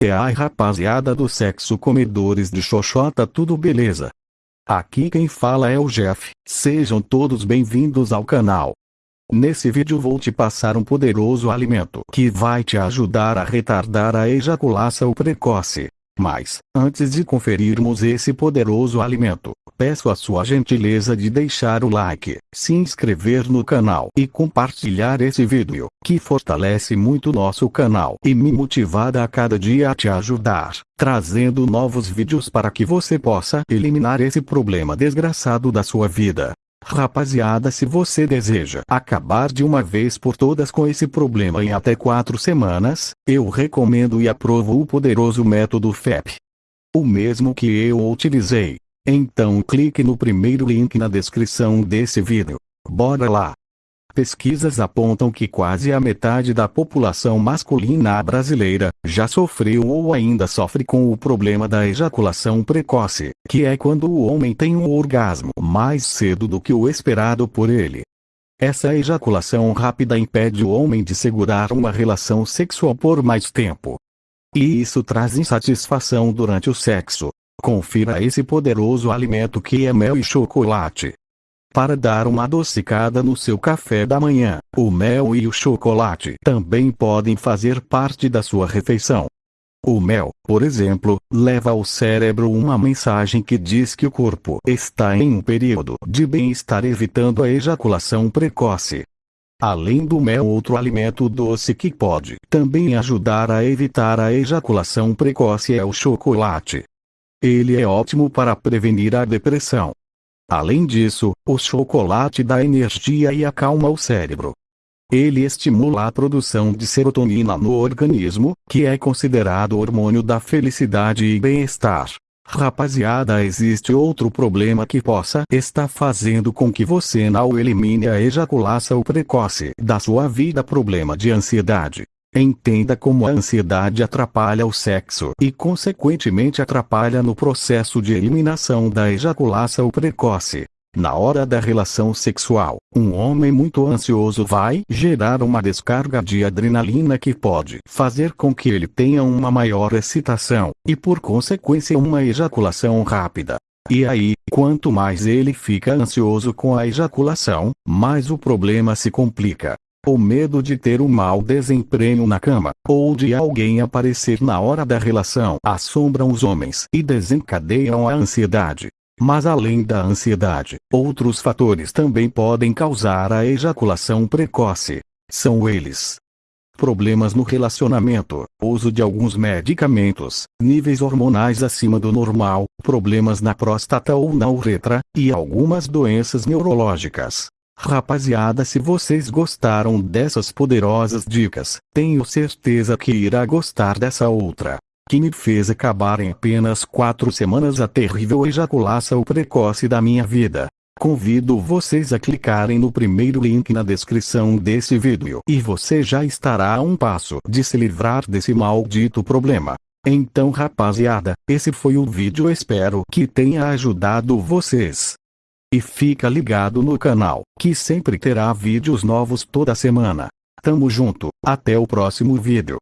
É ai rapaziada do sexo comedores de xoxota tudo beleza? Aqui quem fala é o Jeff, sejam todos bem-vindos ao canal. Nesse vídeo vou te passar um poderoso alimento que vai te ajudar a retardar a ejaculação precoce. Mas, antes de conferirmos esse poderoso alimento, peço a sua gentileza de deixar o like, se inscrever no canal e compartilhar esse vídeo, que fortalece muito nosso canal e me motivar a cada dia a te ajudar, trazendo novos vídeos para que você possa eliminar esse problema desgraçado da sua vida. Rapaziada se você deseja acabar de uma vez por todas com esse problema em até 4 semanas, eu recomendo e aprovo o poderoso método FEP. O mesmo que eu utilizei. Então clique no primeiro link na descrição desse vídeo. Bora lá! Pesquisas apontam que quase a metade da população masculina brasileira já sofreu ou ainda sofre com o problema da ejaculação precoce, que é quando o homem tem um orgasmo mais cedo do que o esperado por ele. Essa ejaculação rápida impede o homem de segurar uma relação sexual por mais tempo. E isso traz insatisfação durante o sexo. Confira esse poderoso alimento que é mel e chocolate. Para dar uma adocicada no seu café da manhã, o mel e o chocolate também podem fazer parte da sua refeição. O mel, por exemplo, leva ao cérebro uma mensagem que diz que o corpo está em um período de bem-estar evitando a ejaculação precoce. Além do mel outro alimento doce que pode também ajudar a evitar a ejaculação precoce é o chocolate. Ele é ótimo para prevenir a depressão, Além disso, o chocolate dá energia e acalma o cérebro. Ele estimula a produção de serotonina no organismo, que é considerado o hormônio da felicidade e bem-estar. Rapaziada, existe outro problema que possa estar fazendo com que você não elimine a ejaculação precoce da sua vida: problema de ansiedade. Entenda como a ansiedade atrapalha o sexo e consequentemente atrapalha no processo de eliminação da ejaculação precoce. Na hora da relação sexual, um homem muito ansioso vai gerar uma descarga de adrenalina que pode fazer com que ele tenha uma maior excitação, e por consequência uma ejaculação rápida. E aí, quanto mais ele fica ansioso com a ejaculação, mais o problema se complica. O medo de ter um mau desempenho na cama, ou de alguém aparecer na hora da relação, assombram os homens e desencadeiam a ansiedade. Mas além da ansiedade, outros fatores também podem causar a ejaculação precoce. São eles: problemas no relacionamento, uso de alguns medicamentos, níveis hormonais acima do normal, problemas na próstata ou na uretra, e algumas doenças neurológicas. Rapaziada se vocês gostaram dessas poderosas dicas, tenho certeza que irá gostar dessa outra. Que me fez acabar em apenas 4 semanas a terrível ejaculação precoce da minha vida. Convido vocês a clicarem no primeiro link na descrição desse vídeo e você já estará a um passo de se livrar desse maldito problema. Então rapaziada, esse foi o vídeo espero que tenha ajudado vocês. E fica ligado no canal, que sempre terá vídeos novos toda semana. Tamo junto, até o próximo vídeo.